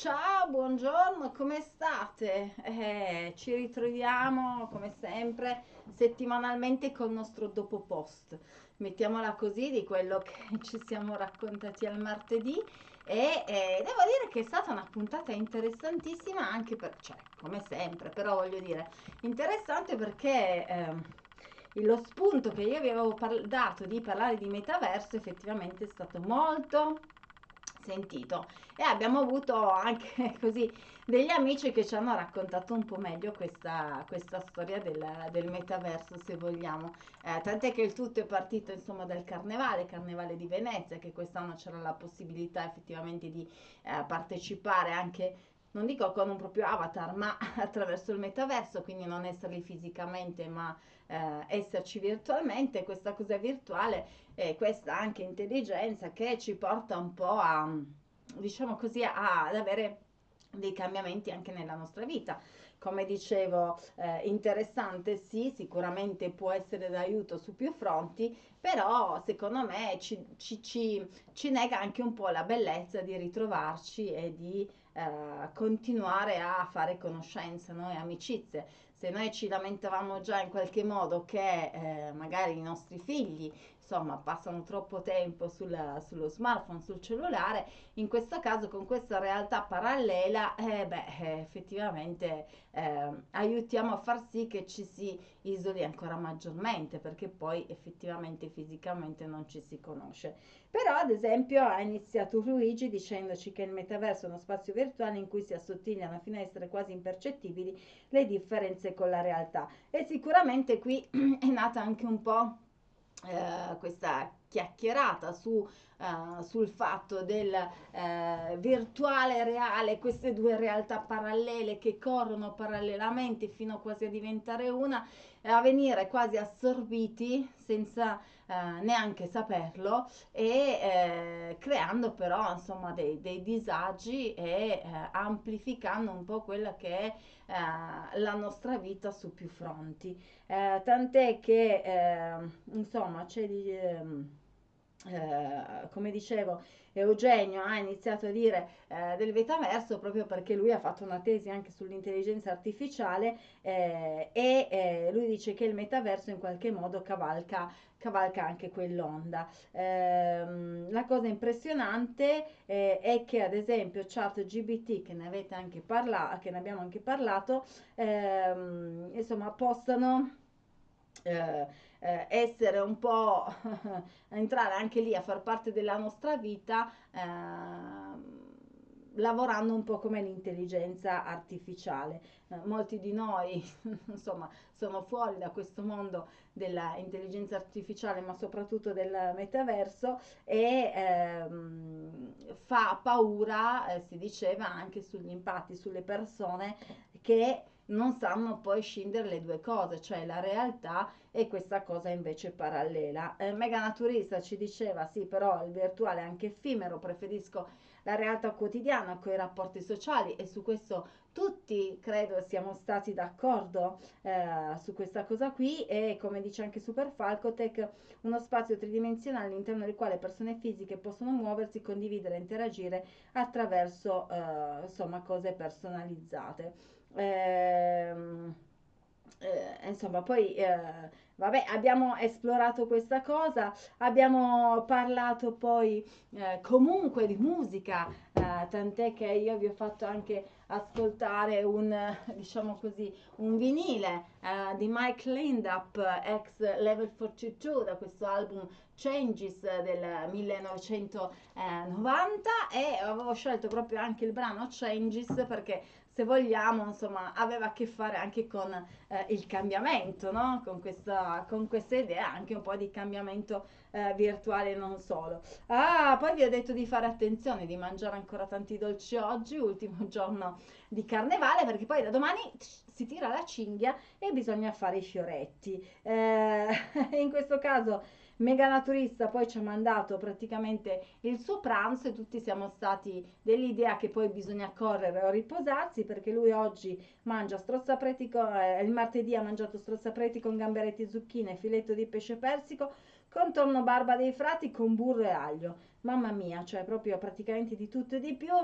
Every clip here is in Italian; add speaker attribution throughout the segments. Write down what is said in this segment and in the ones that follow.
Speaker 1: Ciao, buongiorno, come state? Eh, ci ritroviamo come sempre settimanalmente col nostro dopo post, mettiamola così, di quello che ci siamo raccontati al martedì e eh, devo dire che è stata una puntata interessantissima anche per, cioè, come sempre, però voglio dire, interessante perché eh, lo spunto che io vi avevo dato di parlare di metaverso effettivamente è stato molto sentito. E abbiamo avuto anche così degli amici che ci hanno raccontato un po' meglio questa, questa storia del, del, metaverso se vogliamo. Eh, tant'è che il tutto è partito insomma dal carnevale carnevale di Venezia che quest'anno c'era la possibilità effettivamente di eh, partecipare anche non dico con un proprio avatar, ma attraverso il metaverso, quindi non essere fisicamente, ma eh, esserci virtualmente, questa cosa virtuale e questa anche intelligenza che ci porta un po' a, diciamo così, a, ad avere dei cambiamenti anche nella nostra vita. Come dicevo, eh, interessante sì, sicuramente può essere d'aiuto su più fronti, però secondo me ci, ci, ci, ci nega anche un po' la bellezza di ritrovarci e di eh, continuare a fare conoscenze no? e amicizie. Se noi ci lamentavamo già in qualche modo che eh, magari i nostri figli insomma passano troppo tempo sul, sullo smartphone, sul cellulare, in questo caso con questa realtà parallela, eh, beh, eh, effettivamente eh, aiutiamo a far sì che ci si isoli ancora maggiormente, perché poi effettivamente fisicamente non ci si conosce. Però ad esempio ha iniziato Luigi dicendoci che il metaverso è uno spazio virtuale in cui si assottigliano a essere quasi impercettibili le differenze con la realtà. E sicuramente qui è nata anche un po' eh, questa chiacchierata su, uh, sul fatto del uh, virtuale reale, queste due realtà parallele che corrono parallelamente fino quasi a diventare una, a venire quasi assorbiti senza uh, neanche saperlo e creando però insomma dei, dei disagi e amplificando un po' quella che è la nostra vita su più fronti. tant'è che insomma c'è di... Eh, come dicevo, Eugenio ha iniziato a dire eh, del metaverso proprio perché lui ha fatto una tesi anche sull'intelligenza artificiale eh, e eh, lui dice che il metaverso in qualche modo cavalca, cavalca anche quell'onda. Ehm, la cosa impressionante eh, è che ad esempio ChatGBT, che ne avete anche parlato, che ne abbiamo anche parlato, ehm, insomma, postano eh, eh, essere un po' entrare anche lì a far parte della nostra vita eh, lavorando un po' come l'intelligenza artificiale. Eh, molti di noi, insomma, sono fuori da questo mondo dell'intelligenza artificiale, ma soprattutto del metaverso e ehm, fa paura, eh, si diceva, anche sugli impatti sulle persone che non sanno poi scindere le due cose, cioè la realtà e questa cosa invece parallela. Eh, Mega Naturista ci diceva sì, però il virtuale è anche effimero, preferisco la realtà quotidiana con i rapporti sociali e su questo tutti credo siamo stati d'accordo eh, su questa cosa qui e come dice anche Super Falcotech uno spazio tridimensionale all'interno del quale persone fisiche possono muoversi, condividere interagire attraverso eh, insomma cose personalizzate. Ehm, eh, insomma, poi eh, vabbè, abbiamo esplorato questa cosa, abbiamo parlato poi eh, comunque di musica, eh, tant'è che io vi ho fatto anche ascoltare un, diciamo così, un vinile eh, di Mike Lindup, ex Level 42, da questo album Changes del 1990 e avevo scelto proprio anche il brano Changes perché se vogliamo, insomma, aveva a che fare anche con eh, il cambiamento, no? Con questa, con questa idea anche un po' di cambiamento eh, virtuale non solo. Ah, poi vi ho detto di fare attenzione, di mangiare ancora tanti dolci oggi, ultimo giorno di carnevale, perché poi da domani si tira la cinghia e bisogna fare i fioretti. Eh, in questo caso Mega Naturista poi ci ha mandato praticamente il suo pranzo e tutti siamo stati dell'idea che poi bisogna correre o riposarsi perché lui oggi mangia strozzapreti con, eh, il martedì ha mangiato strozzapreti con gamberetti, zucchine, filetto di pesce persico, contorno barba dei frati con burro e aglio. Mamma mia, cioè proprio praticamente di tutto e di più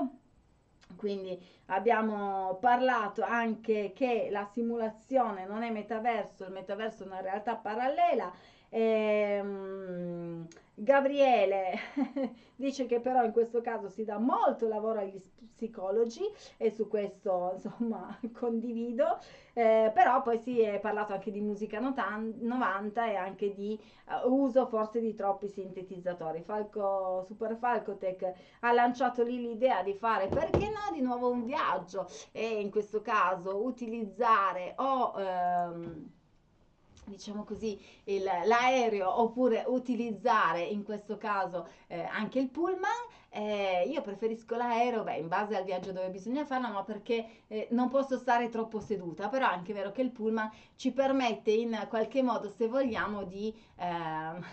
Speaker 1: quindi abbiamo parlato anche che la simulazione non è metaverso, il metaverso è una realtà parallela. Ehm, Gabriele dice che però in questo caso si dà molto lavoro agli psicologi e su questo insomma condivido, eh, però poi si è parlato anche di musica 90 e anche di uh, uso forse di troppi sintetizzatori. Falco, Super Falcotech ha lanciato lì l'idea di fare perché no di nuovo un viaggio e in questo caso utilizzare o... Ehm, diciamo così, il, l'aereo oppure utilizzare in questo caso eh, anche il pullman. Eh, io preferisco l'aereo, beh, in base al viaggio dove bisogna farlo, ma perché eh, non posso stare troppo seduta, però è anche vero che il pullman ci permette in qualche modo, se vogliamo, di ehm,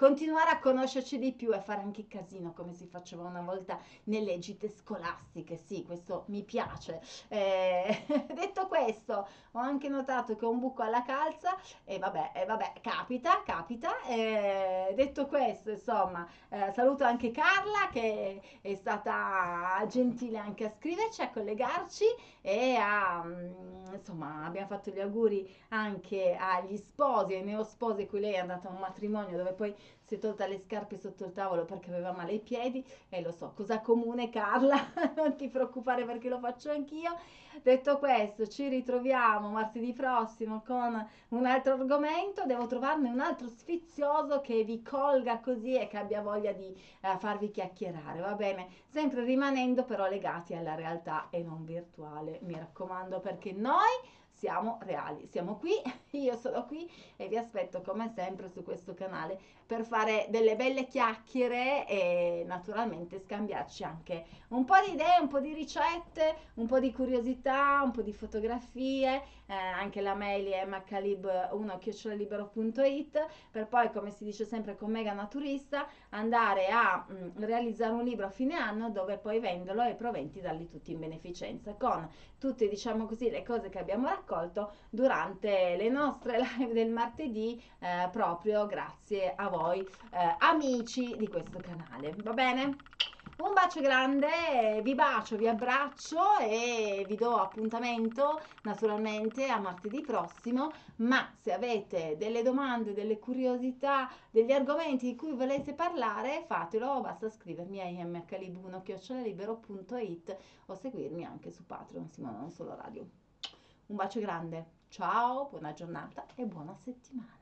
Speaker 1: continuare a conoscerci di più e fare anche casino come si faceva una volta nelle gite scolastiche. Sì, questo mi piace. Eh, detto questo, ho anche notato che ho un buco alla calza e vabbè, e vabbè capita, capita. Eh, detto questo, insomma, eh, saluto anche Carla che è stata gentile anche a scriverci, a collegarci e a, mm, insomma, abbiamo fatto gli auguri anche agli sposi, ai neosposi, cui lei è andata a un matrimonio dove poi si è tolta le scarpe sotto il tavolo perché aveva male ai piedi e lo so, cosa comune Carla, non ti preoccupare perché lo faccio anch'io. Detto questo, ci ritroviamo martedì prossimo con un altro argomento, devo trovarne un altro sfizioso che vi colga così e che abbia voglia di eh, farvi chiacchierare, va bene? Sempre rimanendo però legati alla realtà e non virtuale, mi raccomando, perché noi siamo reali, siamo qui, io sono qui e vi aspetto come sempre su questo canale per fare delle belle chiacchiere e naturalmente scambiarci anche un po' di idee, un po' di ricette, un po' di curiosità, un po' di fotografie, eh, anche la mail è mcalib1-libero.it per poi come si dice sempre con Mega Naturista andare a mh, mm, realizzare un libro a fine anno dove poi venderlo e proventi darli tutti in beneficenza con tutte diciamo così le cose che abbiamo raccolto durante le nostre live del martedì eh, proprio grazie a voi eh, amici di questo canale. Va bene? Un bacio grande, vi bacio, vi abbraccio e vi do appuntamento naturalmente a martedì prossimo, ma se avete delle domande, delle curiosità, degli argomenti di cui volete parlare, fatelo, basta scrivermi a imcalib1-libero.it o seguirmi anche su Patreon, Simona Non Solo Radio. Un bacio grande, ciao, buona giornata e buona settimana.